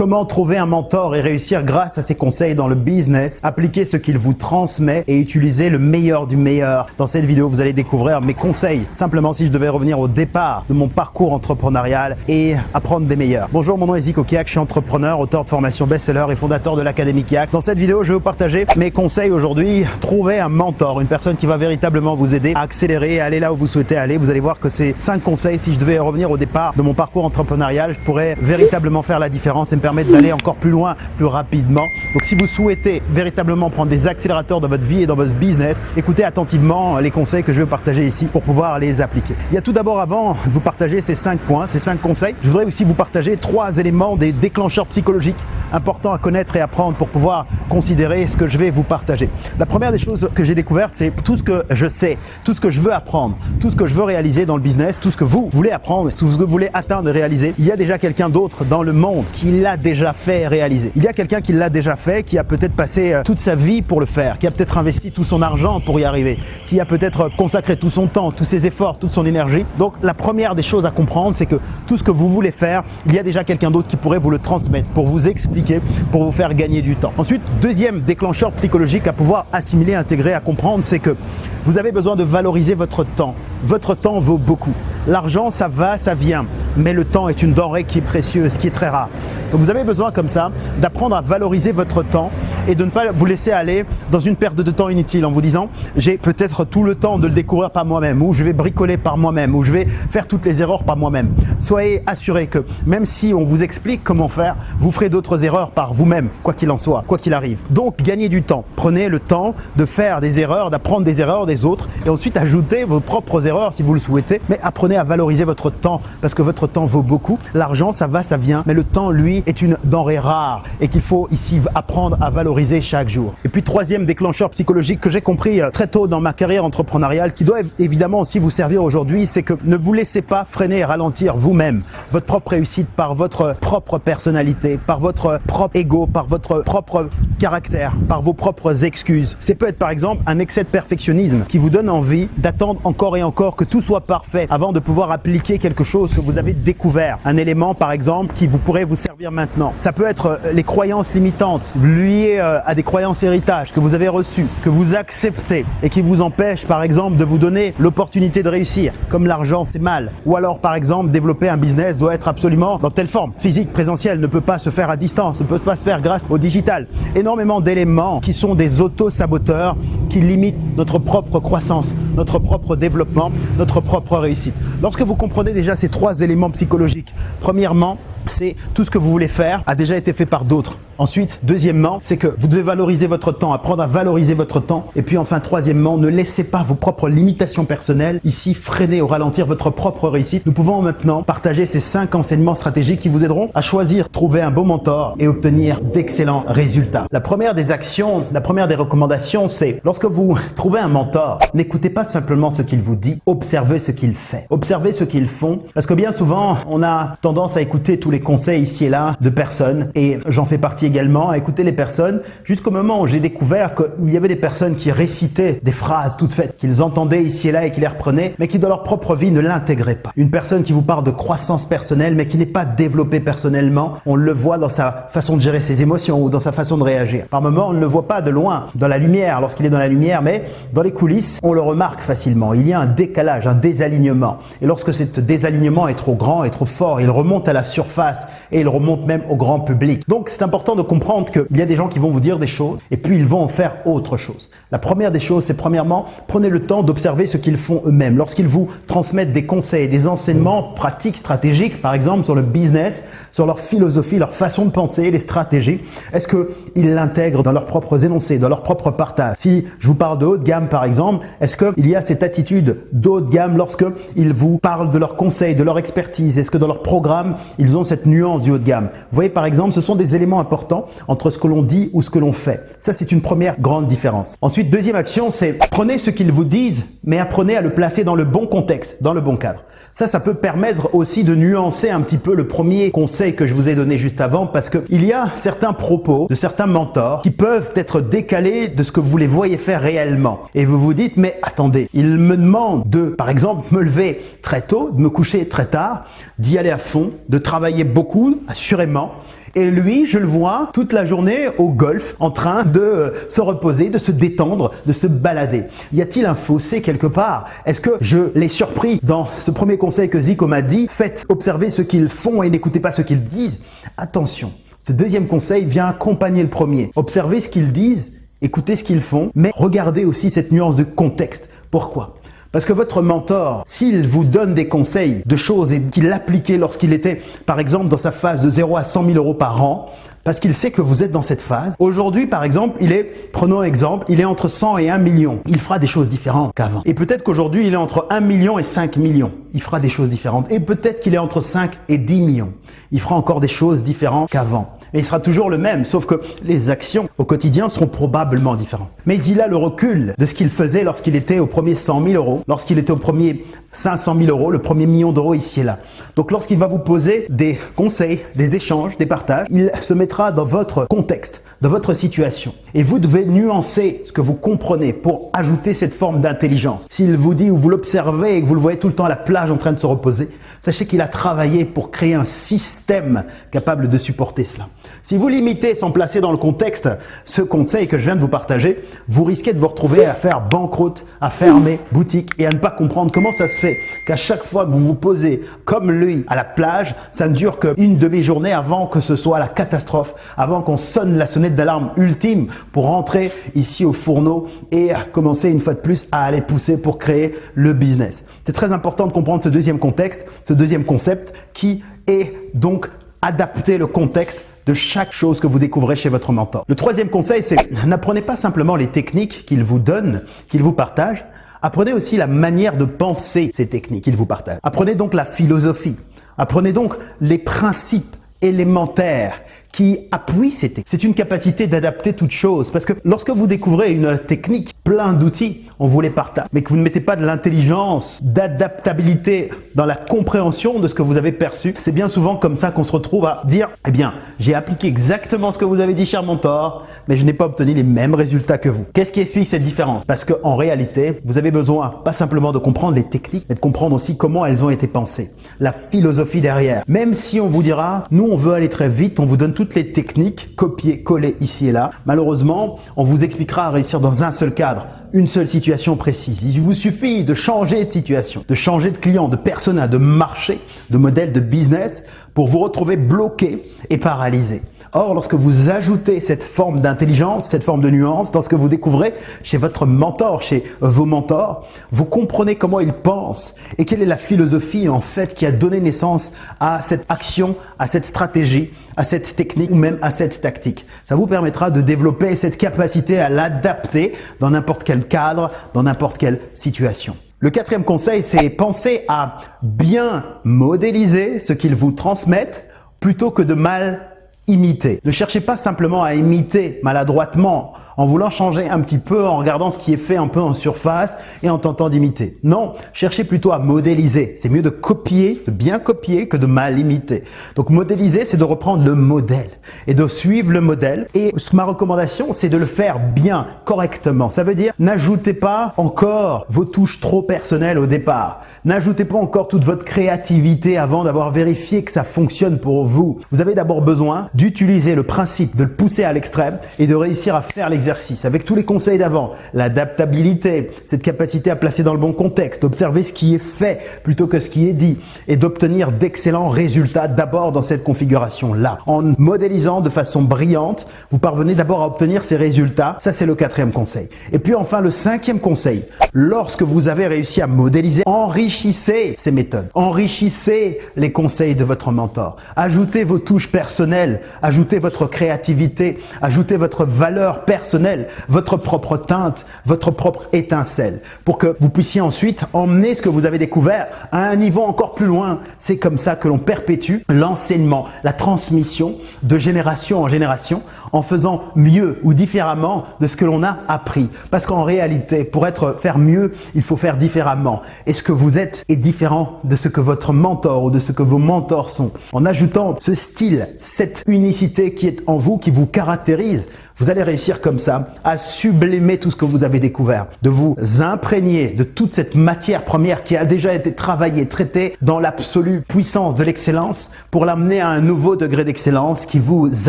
Comment trouver un mentor et réussir grâce à ses conseils dans le business, appliquer ce qu'il vous transmet et utiliser le meilleur du meilleur. Dans cette vidéo, vous allez découvrir mes conseils. Simplement, si je devais revenir au départ de mon parcours entrepreneurial et apprendre des meilleurs. Bonjour, mon nom est Zico Kiak, je suis entrepreneur, auteur de formation best-seller et fondateur de l'Académie Kiak. Dans cette vidéo, je vais vous partager mes conseils aujourd'hui. Trouver un mentor, une personne qui va véritablement vous aider à accélérer, à aller là où vous souhaitez aller. Vous allez voir que ces cinq conseils, si je devais revenir au départ de mon parcours entrepreneurial, je pourrais véritablement faire la différence et me permettre d'aller encore plus loin, plus rapidement. Donc si vous souhaitez véritablement prendre des accélérateurs dans votre vie et dans votre business, écoutez attentivement les conseils que je vais partager ici pour pouvoir les appliquer. Il y a tout d'abord avant de vous partager ces cinq points, ces cinq conseils, je voudrais aussi vous partager trois éléments des déclencheurs psychologiques importants à connaître et apprendre pour pouvoir considérer ce que je vais vous partager. La première des choses que j'ai découvertes, c'est tout ce que je sais, tout ce que je veux apprendre, tout ce que je veux réaliser dans le business, tout ce que vous voulez apprendre, tout ce que vous voulez atteindre et réaliser. Il y a déjà quelqu'un d'autre dans le monde qui l'a déjà fait et réalisé. Il y a quelqu'un qui l'a déjà fait, qui a peut-être passé euh, toute sa vie pour le faire, qui a peut-être investi tout son argent pour y arriver, qui a peut-être consacré tout son temps, tous ses efforts, toute son énergie. Donc la première des choses à comprendre, c'est que tout ce que vous voulez faire, il y a déjà quelqu'un d'autre qui pourrait vous le transmettre pour vous expliquer, pour vous faire gagner du temps. Ensuite, deuxième déclencheur psychologique à pouvoir assimiler, intégrer, à comprendre, c'est que vous avez besoin de valoriser votre temps. Votre temps vaut beaucoup. L'argent, ça va, ça vient, mais le temps est une denrée qui est précieuse, qui est très rare. Donc vous avez besoin comme ça d'apprendre à valoriser votre temps et de ne pas vous laisser aller dans une perte de temps inutile en vous disant j'ai peut-être tout le temps de le découvrir par moi-même ou je vais bricoler par moi-même ou je vais faire toutes les erreurs par moi-même. Soyez assurés que même si on vous explique comment faire, vous ferez d'autres erreurs par vous-même, quoi qu'il en soit, quoi qu'il arrive. Donc gagnez du temps. Prenez le temps de faire des erreurs, d'apprendre des erreurs des autres et ensuite ajoutez vos propres erreurs si vous le souhaitez, mais apprenez à valoriser votre temps parce que votre temps vaut beaucoup. L'argent, ça va, ça vient, mais le temps, lui, est une denrée rare et qu'il faut ici apprendre à valoriser chaque jour. Et puis troisième déclencheur psychologique que j'ai compris euh, très tôt dans ma carrière entrepreneuriale, qui doit évidemment aussi vous servir aujourd'hui, c'est que ne vous laissez pas freiner et ralentir vous-même votre propre réussite par votre propre personnalité, par votre propre ego, par votre propre caractère, par vos propres excuses. C'est peut être par exemple un excès de perfectionnisme qui vous donne envie d'attendre encore et encore que tout soit parfait avant de pouvoir appliquer quelque chose que vous avez découvert. Un élément par exemple qui vous pourrait vous servir maintenant. Ça peut être euh, les croyances limitantes liées euh, à des croyances héritage que vous avez reçues, que vous acceptez et qui vous empêchent par exemple de vous donner l'opportunité de réussir, comme l'argent c'est mal. Ou alors par exemple développer un business doit être absolument dans telle forme. Physique, présentiel ne peut pas se faire à distance, ne peut pas se faire grâce au digital. Énormément d'éléments qui sont des auto-saboteurs qui limitent notre propre croissance, notre propre développement, notre propre réussite. Lorsque vous comprenez déjà ces trois éléments psychologiques, premièrement, c'est tout ce que vous voulez faire a déjà été fait par d'autres. Ensuite, deuxièmement, c'est que vous devez valoriser votre temps, apprendre à valoriser votre temps. Et puis enfin, troisièmement, ne laissez pas vos propres limitations personnelles ici freiner ou ralentir votre propre réussite. Nous pouvons maintenant partager ces cinq enseignements stratégiques qui vous aideront à choisir, trouver un bon mentor et obtenir d'excellents résultats. La première des actions, la première des recommandations, c'est lorsque vous trouvez un mentor, n'écoutez pas simplement ce qu'il vous dit, observez ce qu'il fait. Observez ce qu'ils font parce que bien souvent, on a tendance à écouter tous les conseils ici et là de personnes et j'en fais partie également à écouter les personnes jusqu'au moment où j'ai découvert qu'il y avait des personnes qui récitaient des phrases toutes faites, qu'ils entendaient ici et là et qui les reprenaient, mais qui dans leur propre vie ne l'intégraient pas. Une personne qui vous parle de croissance personnelle, mais qui n'est pas développée personnellement, on le voit dans sa façon de gérer ses émotions ou dans sa façon de réagir. Par moments, on ne le voit pas de loin, dans la lumière, lorsqu'il est dans la lumière, mais dans les coulisses, on le remarque facilement. Il y a un décalage, un désalignement. Et lorsque ce désalignement est trop grand et trop fort, il remonte à la surface et il remonte même au grand public. Donc c'est important de comprendre qu'il y a des gens qui vont vous dire des choses et puis ils vont en faire autre chose. La première des choses, c'est premièrement, prenez le temps d'observer ce qu'ils font eux-mêmes. Lorsqu'ils vous transmettent des conseils, des enseignements pratiques, stratégiques, par exemple sur le business, sur leur philosophie, leur façon de penser, les stratégies, est-ce qu'ils l'intègrent dans leurs propres énoncés, dans leur propre partage Si je vous parle de haut de gamme, par exemple, est-ce qu'il y a cette attitude d'haut de gamme lorsque ils vous parlent de leurs conseils, de leur expertise? Est-ce que dans leur programme, ils ont cette nuance du haut de gamme Vous voyez, par exemple, ce sont des éléments importants entre ce que l'on dit ou ce que l'on fait. Ça, c'est une première grande différence. Ensuite, deuxième action, c'est prenez ce qu'ils vous disent, mais apprenez à le placer dans le bon contexte, dans le bon cadre. Ça, ça peut permettre aussi de nuancer un petit peu le premier conseil que je vous ai donné juste avant parce qu'il y a certains propos de certains mentors qui peuvent être décalés de ce que vous les voyez faire réellement. Et vous vous dites, mais attendez, il me demande de, par exemple, me lever très tôt, de me coucher très tard, d'y aller à fond, de travailler beaucoup, assurément, Et lui, je le vois toute la journée au golf, en train de euh, se reposer, de se détendre, de se balader. Y a-t-il un fossé quelque part? Est-ce que je l'ai surpris dans ce premier conseil que Zico m'a dit? Faites observer ce qu'ils font et n'écoutez pas ce qu'ils disent. Attention, ce deuxième conseil vient accompagner le premier. Observez ce qu'ils disent, écoutez ce qu'ils font, mais regardez aussi cette nuance de contexte. Pourquoi? Parce que votre mentor, s'il vous donne des conseils de choses et qu'il l'appliquait lorsqu'il était, par exemple, dans sa phase de 0 à 100 000 euros par an, parce qu'il sait que vous êtes dans cette phase. Aujourd'hui, par exemple, il est, prenons un exemple, il est entre 100 et 1 million. Il fera des choses différentes qu'avant. Et peut-être qu'aujourd'hui, il est entre 1 million et 5 millions. Il fera des choses différentes. Et peut-être qu'il est entre 5 et 10 millions. Il fera encore des choses différentes qu'avant mais il sera toujours le même, sauf que les actions au quotidien seront probablement différentes. Mais il a le recul de ce qu'il faisait lorsqu'il était au premier 100 000 euros, lorsqu'il était au premier 500 000 euros, le premier million d'euros ici et là. Donc lorsqu'il va vous poser des conseils, des échanges, des partages, il se mettra dans votre contexte, dans votre situation. Et vous devez nuancer ce que vous comprenez pour ajouter cette forme d'intelligence. S'il vous dit ou vous l'observez et que vous le voyez tout le temps à la plage en train de se reposer, sachez qu'il a travaillé pour créer un système capable de supporter cela. Si vous limitez sans placer dans le contexte ce conseil que je viens de vous partager, vous risquez de vous retrouver à faire banqueroute, à fermer boutique et à ne pas comprendre comment ça se qu'à chaque fois que vous vous posez comme lui à la plage, ça ne dure qu'une demi-journée avant que ce soit la catastrophe, avant qu'on sonne la sonnette d'alarme ultime pour rentrer ici au fourneau et commencer une fois de plus à aller pousser pour créer le business. C'est très important de comprendre ce deuxième contexte, ce deuxième concept qui est donc adapter le contexte de chaque chose que vous découvrez chez votre mentor. Le troisième conseil, c'est n'apprenez pas simplement les techniques qu'il vous donne, qu'il vous partage, apprenez aussi la manière de penser ces techniques qu'il vous partage. Apprenez donc la philosophie, apprenez donc les principes élémentaires qui appuie ces techniques. C'est une capacité d'adapter toute chose. Parce que lorsque vous découvrez une technique, plein d'outils, on vous les partage, mais que vous ne mettez pas de l'intelligence, d'adaptabilité dans la compréhension de ce que vous avez perçu, c'est bien souvent comme ça qu'on se retrouve à dire, eh bien, j'ai appliqué exactement ce que vous avez dit, cher mentor, mais je n'ai pas obtenu les mêmes résultats que vous. Qu'est-ce qui explique cette différence? Parce qu'en réalité, vous avez besoin pas simplement de comprendre les techniques, mais de comprendre aussi comment elles ont été pensées, la philosophie derrière. Même si on vous dira, nous on veut aller très vite, on vous donne toutes les techniques, copier, coller ici et là. Malheureusement, on vous expliquera à réussir dans un seul cadre, une seule situation précise. Il vous suffit de changer de situation, de changer de client, de persona, de marché, de modèle de business pour vous retrouver bloqué et paralysé. Or, lorsque vous ajoutez cette forme d'intelligence, cette forme de nuance dans ce que vous découvrez chez votre mentor, chez vos mentors, vous comprenez comment ils pensent et quelle est la philosophie en fait qui a donné naissance à cette action, à cette stratégie, à cette technique ou même à cette tactique. Ça vous permettra de développer cette capacité à l'adapter dans n'importe quel cadre, dans n'importe quelle situation. Le quatrième conseil, c'est penser à bien modéliser ce qu'ils vous transmettent plutôt que de mal imiter. Ne cherchez pas simplement à imiter maladroitement en voulant changer un petit peu, en regardant ce qui est fait un peu en surface et en tentant d'imiter. Non, cherchez plutôt à modéliser. C'est mieux de copier, de bien copier que de mal imiter. Donc modéliser, c'est de reprendre le modèle et de suivre le modèle. Et ma recommandation, c'est de le faire bien, correctement. Ça veut dire, n'ajoutez pas encore vos touches trop personnelles au départ. N'ajoutez pas encore toute votre créativité avant d'avoir vérifié que ça fonctionne pour vous. Vous avez d'abord besoin d'utiliser le principe, de le pousser à l'extrême et de réussir à faire l'exercice avec tous les conseils d'avant. L'adaptabilité, cette capacité à placer dans le bon contexte, d'observer ce qui est fait plutôt que ce qui est dit et d'obtenir d'excellents résultats d'abord dans cette configuration-là. En modélisant de façon brillante, vous parvenez d'abord à obtenir ces résultats. Ça, c'est le quatrième conseil. Et puis enfin, le cinquième conseil. Lorsque vous avez réussi à modéliser, enrichir enrichissez ces méthodes, enrichissez les conseils de votre mentor, ajoutez vos touches personnelles, ajoutez votre créativité, ajoutez votre valeur personnelle, votre propre teinte, votre propre étincelle, pour que vous puissiez ensuite emmener ce que vous avez découvert à un niveau encore plus loin. C'est comme ça que l'on perpétue l'enseignement, la transmission de génération en génération en faisant mieux ou différemment de ce que l'on a appris. Parce qu'en réalité, pour être faire mieux, il faut faire différemment. Et ce que vous est différent de ce que votre mentor ou de ce que vos mentors sont. En ajoutant ce style, cette unicité qui est en vous, qui vous caractérise, vous allez réussir comme ça à sublimer tout ce que vous avez découvert, de vous imprégner de toute cette matière première qui a déjà été travaillée, traitée dans l'absolue puissance de l'excellence pour l'amener à un nouveau degré d'excellence qui vous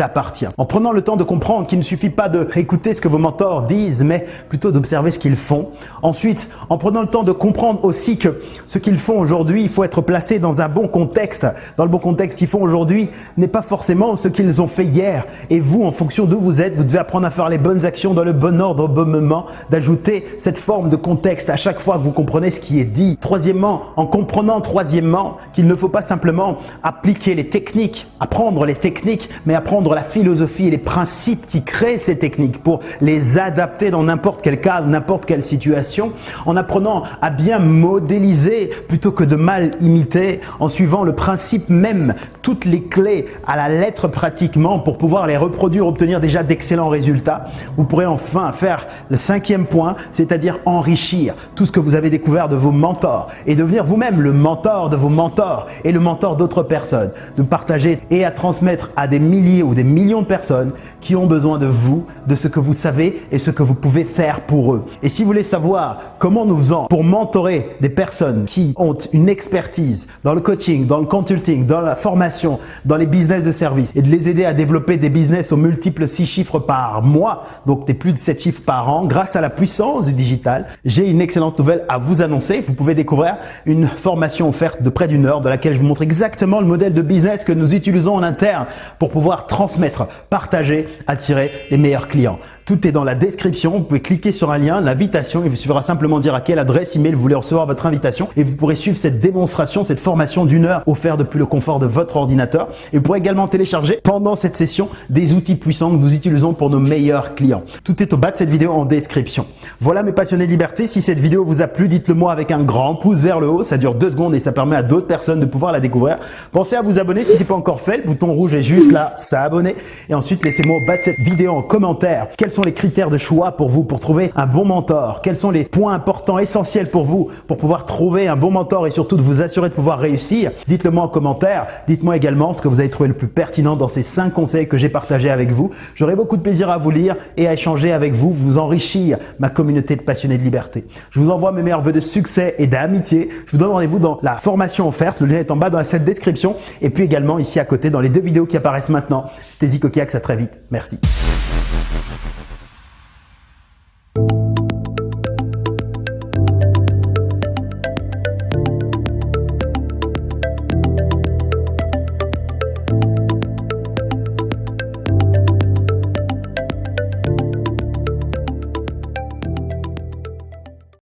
appartient. En prenant le temps de comprendre qu'il ne suffit pas de écouter ce que vos mentors disent, mais plutôt d'observer ce qu'ils font. Ensuite, en prenant le temps de comprendre aussi que ce qu'ils font aujourd'hui, il faut être placé dans un bon contexte. Dans le bon contexte qu'ils font aujourd'hui n'est pas forcément ce qu'ils ont fait hier. Et vous, en fonction d'où vous êtes, vous apprendre à faire les bonnes actions dans le bon ordre au bon moment, d'ajouter cette forme de contexte à chaque fois que vous comprenez ce qui est dit. Troisièmement, en comprenant troisièmement qu'il ne faut pas simplement appliquer les techniques, apprendre les techniques, mais apprendre la philosophie et les principes qui créent ces techniques pour les adapter dans n'importe quel cas, n'importe quelle situation, en apprenant à bien modéliser plutôt que de mal imiter, en suivant le principe même, toutes les clés à la lettre pratiquement pour pouvoir les reproduire, obtenir déjà d'excellents résultat, vous pourrez enfin faire le cinquième point, c'est-à-dire enrichir tout ce que vous avez découvert de vos mentors et devenir vous-même le mentor de vos mentors et le mentor d'autres personnes, de partager et à transmettre à des milliers ou des millions de personnes qui ont besoin de vous, de ce que vous savez et ce que vous pouvez faire pour eux. Et si vous voulez savoir comment nous faisons pour mentorer des personnes qui ont une expertise dans le coaching, dans le consulting, dans la formation, dans les business de service et de les aider à développer des business aux multiples six chiffres par mois, donc des plus de 7 chiffres par an, grâce à la puissance du digital, j'ai une excellente nouvelle à vous annoncer. Vous pouvez découvrir une formation offerte de près d'une heure dans laquelle je vous montre exactement le modèle de business que nous utilisons en interne pour pouvoir transmettre, partager, attirer les meilleurs clients. Tout est dans la description. Vous pouvez cliquer sur un lien, l'invitation. Il vous suffira simplement dire à quelle adresse email vous voulez recevoir votre invitation et vous pourrez suivre cette démonstration, cette formation d'une heure offerte depuis le confort de votre ordinateur. Et vous pourrez également télécharger pendant cette session des outils puissants que nous utilisons pour nos meilleurs clients. Tout est au bas de cette vidéo en description. Voilà mes passionnés de liberté. Si cette vidéo vous a plu, dites-le moi avec un grand pouce vers le haut. Ça dure deux secondes et ça permet à d'autres personnes de pouvoir la découvrir. Pensez à vous abonner si ce n'est pas encore fait. Le bouton rouge est juste là, s'abonner. Et ensuite, laissez-moi au bas de cette vidéo en commentaire sont les critères de choix pour vous pour trouver un bon mentor? Quels sont les points importants, essentiels pour vous pour pouvoir trouver un bon mentor et surtout de vous assurer de pouvoir réussir? Dites-le moi en commentaire. Dites-moi également ce que vous avez trouvé le plus pertinent dans ces cinq conseils que j'ai partagés avec vous. J'aurai beaucoup de plaisir à vous lire et à échanger avec vous, vous enrichir ma communauté de passionnés de liberté. Je vous envoie mes meilleurs voeux de succès et d'amitié. Je vous donne rendez-vous dans la formation offerte. Le lien est en bas dans cette description et puis également ici à côté dans les deux vidéos qui apparaissent maintenant. C'était Zico à très vite. Merci.